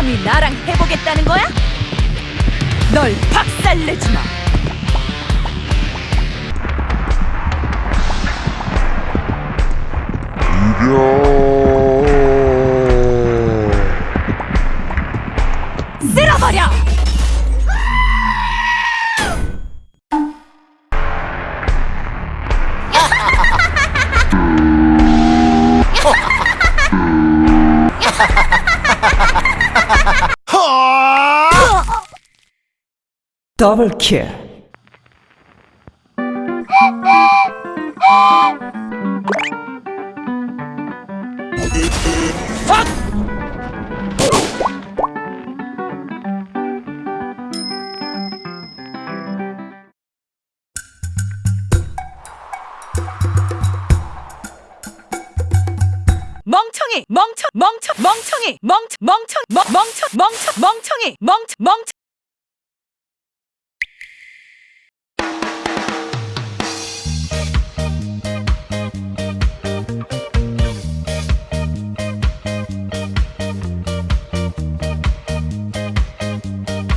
감히 나랑 해보겠다는 거야? 널 박살내주마. 쓸어버려! 더블킬 멍청이 멍청 멍청 멍청이 멍청 멍청 멍- 멍청 멍청 멍청이 멍청 멍청